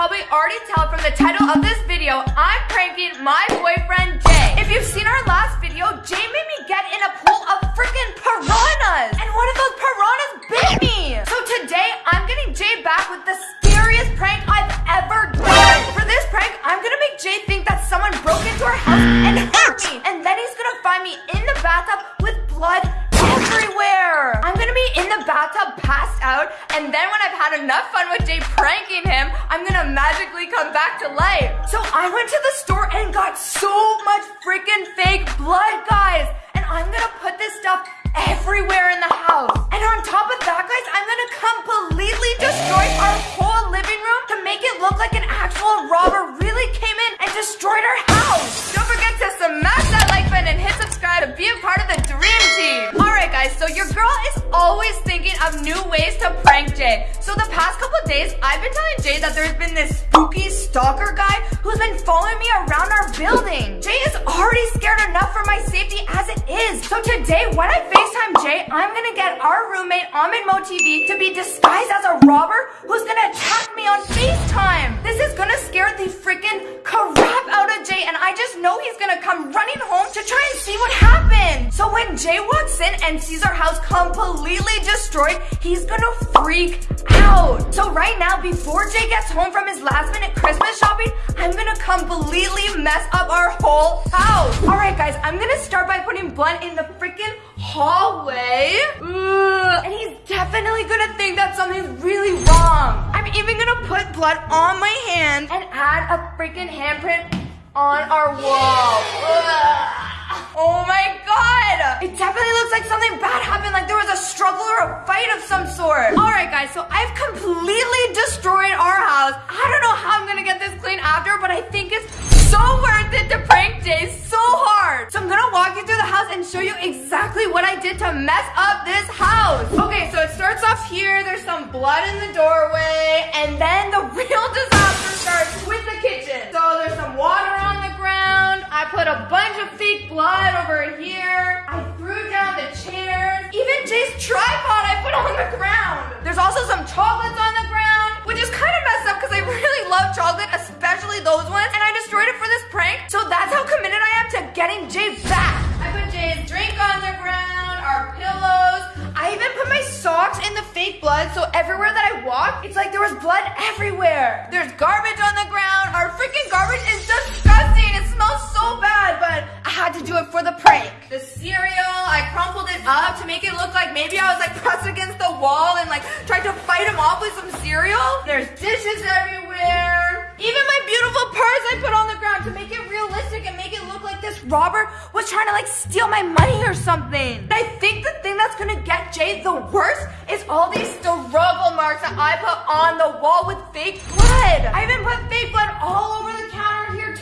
probably already tell from the title of this video, I'm pranking my boyfriend Jay. If you've seen our last video, Jay made me get in a pool of freaking piranhas. And one of those piranhas bit me. So today, I'm getting Jay back with the scariest prank I've ever done. For this prank, I'm gonna make Jay think that someone broke into our house and hurt me. And then when I've had enough fun with Jay pranking him, I'm gonna magically come back to life. So I went to the store and got so much freaking fake blood, guys. And I'm gonna put this stuff everywhere in the house. And on top of that, guys, I'm gonna completely destroy our whole living room to make it look like an actual robber guys, so your girl is always thinking of new ways to prank Jay. So the past couple days, I've been telling Jay that there's been this spooky stalker guy who's been following me around our building. Jay is already scared enough for my safety as it is. So today, when I FaceTime Jay, I'm gonna get our roommate, Ahmed Mo TV, to be disguised as a robber who's gonna attack me on FaceTime. This is gonna scare the freaking crap out of Jay, and I just know he's gonna come running home to try and see what happened. So when Jay walks in and sees our house completely destroyed, he's gonna freak out. So right now, before Jay gets home from his last minute Christmas shopping, I'm gonna completely mess up our whole house. All right, guys, I'm gonna start by putting blood in the freaking hallway. Ugh. And he's definitely gonna think that something's really wrong. I'm even gonna put blood on my hand and add a freaking handprint on our wall. Ugh. Oh my god! It definitely looks like something bad happened, like there was a struggle or a fight of some sort. Alright guys, so I've completely destroyed our house. I don't know how I'm gonna get this clean after, but I think it's so worth it to prank Jay so hard. So I'm gonna walk you through the house and show you exactly what I did to mess up this house. Okay, so it starts off here. There's some blood in the doorway. And then the real disaster starts with the kitchen. So there's some water on the ground. I put a bunch of fake blood over here. I threw down the chairs. Even Jay's tripod I put on the ground. There's also some chocolates on the ground, which is kind of messed up because I really love chocolate, walk, it's like there was blood everywhere. There's garbage on the ground. Our freaking garbage is disgusting. It smells so bad, but I had to do it for the prank. The cereal, I crumpled it up to make it look like maybe I was like pressed against the wall and like tried to fight him off with some cereal. There's dishes everywhere. Even my beautiful purse I put on the ground to make it realistic and make it look like this robber was trying to like steal my money or something. I think the thing that's gonna get Jay the worst is all these struggle marks that I put on the wall with fake blood. I even put fake blood all over the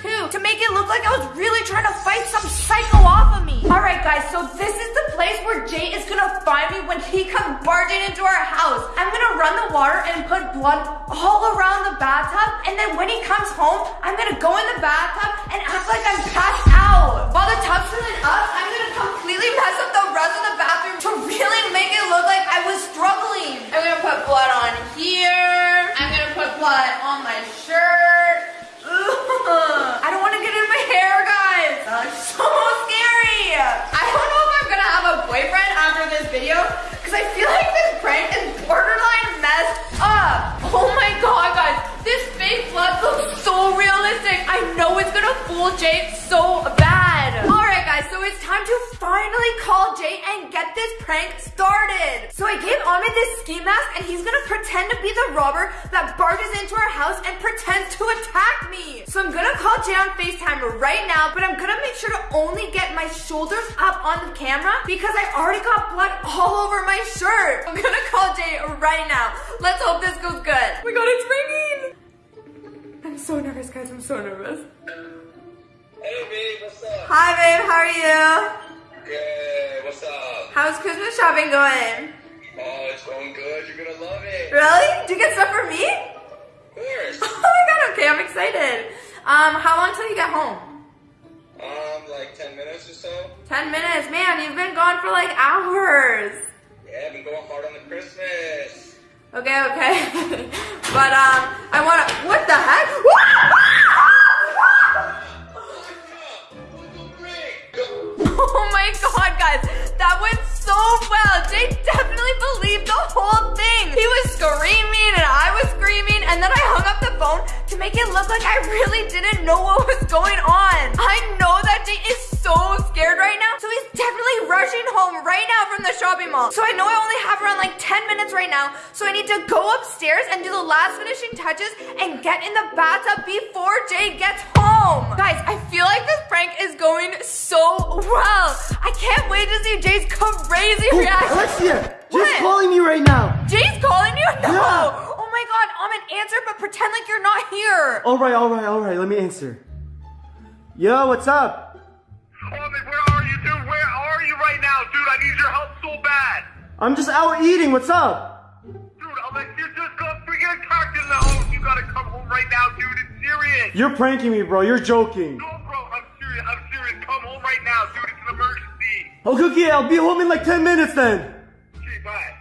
too to make it look like I was really trying to fight some psycho off of me. All right, guys, so this is the place where Jay is gonna find me when he comes barging into our house. I'm gonna run the water and put blood all around the bathtub, and then when he comes home, I'm gonna go in the bathtub and act like I'm passed out. While the tub's filling up, I'm gonna completely mess up the rest of the bathroom to really make it look like I was struggling. I'm gonna put blood on here. I'm gonna put blood on my shirt. Ugh. I don't want to get in my hair, guys. That's so scary. I don't know if I'm gonna have a boyfriend after this video because I feel like this prank is borderline messed up. Oh my god, guys. This fake blood looks so realistic. I know it's gonna fool Jay so bad. Alright, guys, so it's time to finally call Jay and get this prank started. So I gave Ahmed this ski mask and he's gonna pretend to be the robber that barges into our house and pretends to attack me. So I'm gonna call Jay on FaceTime right now, but I'm gonna make sure to only get my shoulders up on the camera because I already got blood all over my shirt. I'm gonna call Jay right now. Let's hope this goes good. Oh my god, it's ringing. I'm so nervous, guys. I'm so nervous. Hey babe, what's up? Hi, babe. How are you? Good, what's up? How's Christmas shopping going? Oh, it's going good. You're gonna love it. Really? Did you get stuff for me? Of course. Oh my god, okay, I'm excited. Um, how long till you get home? Um, like 10 minutes or so. 10 minutes. Man, you've been gone for like hours. Yeah, I've been going hard on the Christmas. Okay, okay. but um, I wanna. What the heck? That went so well. Jay definitely believed the whole thing. He was screaming and I was screaming, and then I hung up the phone to make it look like I really didn't know what was going on. I know that Jay is so scared right now, so he's definitely rushing home right now from the shopping mall. So I know I only have around like 10 minutes right now, so I need to go upstairs and do the last finishing touches and get in the bathtub before Jay gets home. Guys, I feel like this prank is going so well. I can't wait to see Jay's crazy Hey, reaction. Alexia, What? just calling me right now. Jay's calling you? No. Yeah. Oh my god, I'm an answer, but pretend like you're not here. All right, all right, all right. Let me answer. Yo, what's up? I need your help so bad. I'm just out eating. What's up? Dude, Alexia just got freaking attacked in the house. You gotta come home right now, dude. It's serious. You're pranking me, bro. You're joking. No, bro, I'm serious. I'm serious. Come home right now, dude. It's an emergency. Okay, okay, I'll be home in like 10 minutes then. Okay, bye.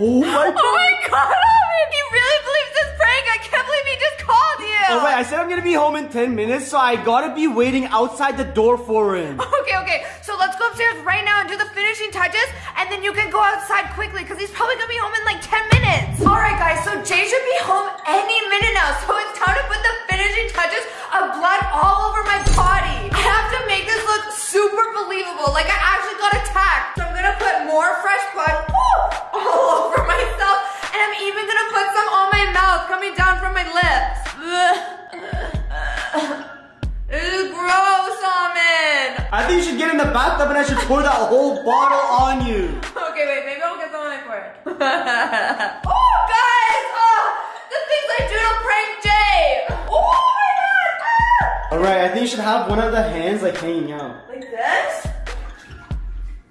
Oh my Oh my god, Amin, he really believes this prank. I can't believe he just called you. Oh wait, I said I'm gonna be home in 10 minutes, so I gotta be waiting outside the door for him. Okay, okay. So let's go upstairs right now and do the finishing touches, and then you can go outside quickly because he's probably gonna be home in like 10 minutes. All right, guys. So Jay should be home any minute now. So it's time pour that whole bottle on you. Okay, wait, maybe I'll get some on my forehead. oh, guys! Oh, the things I do to prank Jay! Oh my god! Ah! All right, I think you should have one of the hands like hanging out. Like this?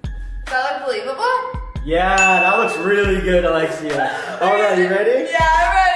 Does that look believable? Yeah, that looks really good, Alexia. All right, you ready? Yeah, I'm ready.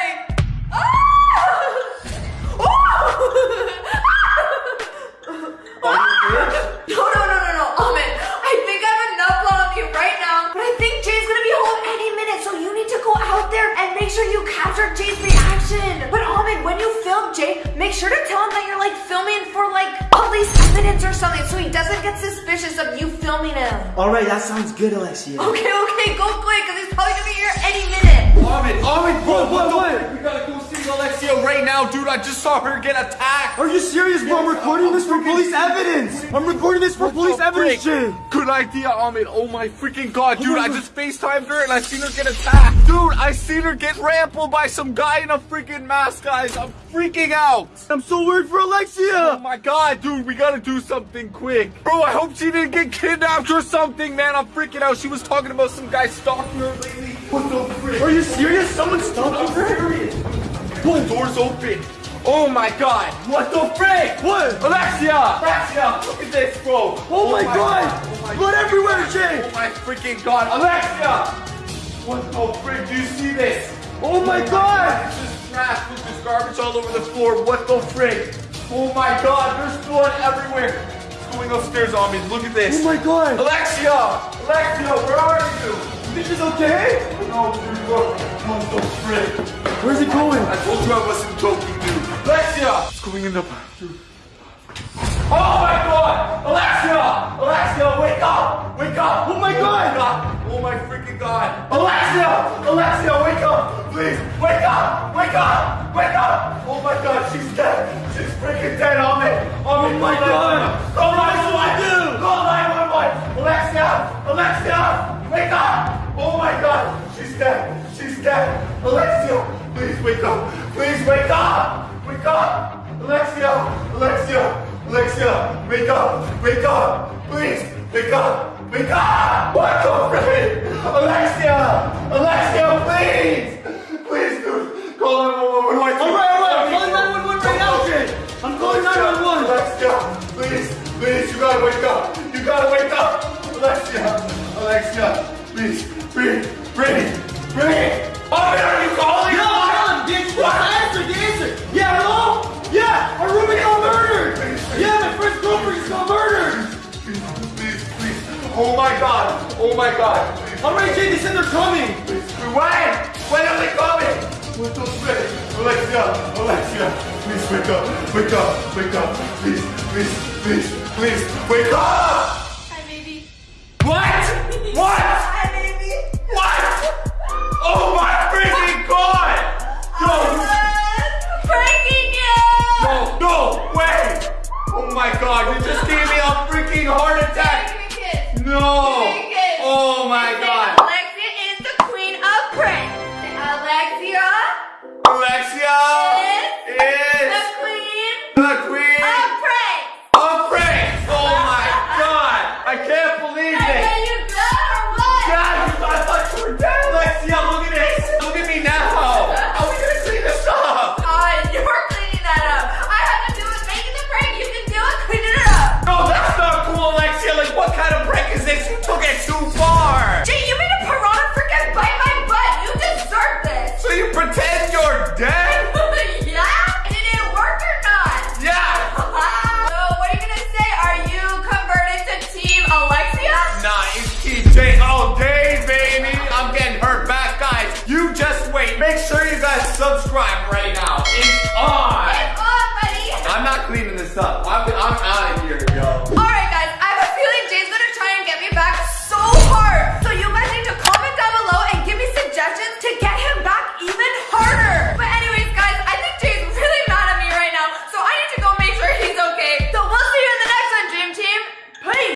Suspicious of you filming him. All right, that sounds good, Alexia. Okay, okay, go quick, cause he's probably gonna be here any minute. Ahmed, Ahmed, bro, What, what, the what? frick? We gotta go see Alexia right now, dude. I just saw her get attacked. Are you serious, bro? I'm recording this for police evidence. I'm recording this for police evidence? Jay. Good idea, Ahmed. Oh my freaking god, oh dude. my I just FaceTimed her and I seen her get attacked. Dude, I seen her get rambled by some guy in a freaking mask, guys. I'm freaking out. I'm so worried for Alexia. Oh my god, dude, we gotta do something quick. Bro, I hope she didn't get kidnapped or something, man. I'm freaking out. She was talking about some guy stalking her lately. What the frick? Are you serious? Someone's I'm stalking her? serious. The door's open. Oh my god. What the frick? What? Alexia! Alexia, look at this, bro. Oh my oh god! Oh my Blood everywhere, Jay! Oh my freaking god. Alexia! What the frick? Do you see this? Oh my oh god! This is trash. Look, there's garbage all over the floor. What the frick? Oh my god, there's blood everywhere. It's going upstairs on me. Look at this. Oh my god! Alexia! Alexia, where are you? You think she's okay? No, dude, look. What the frick? Where's it going? I told you I wasn't joking, dude. Alexia! It's going in the bathroom. Oh my god! Alexia! Alexia, wake up! Wake up! Oh my God! Oh my freaking god! Alexia! Alexia, wake up! Please, wake up! Wake up! Wake up! Oh my god, she's dead! She's freaking dead on me! Oh my God. Call 911! Call 911! Alexia! Alexia! Wake up! Oh my god! She's dead! She's dead! Alexia! Please wake up! Please wake up! Wake up! Alexia! Alexia! Alexia! Wake up! Wake up! Please! Wake up! Wake up! What the frick? Alexia! Alexia, please! Please, dude! Call 911! What do I do? All right, all right, I'm calling 911 right now, Jay. I'm calling 911. Alexia, please, please, you gotta wake up. You gotta wake up. Alexia, Alexia, please, breathe, breathe. Ruby got murdered! Yeah, my friend Goldberg's got murdered! Oh my god. Oh my god. Alright, Jay, they said they're coming. When? When are they coming? We're not ready. Alexia, Alexia, please wake up, wake up, wake up. Please, please, please, please, wake up! Hi, baby. What?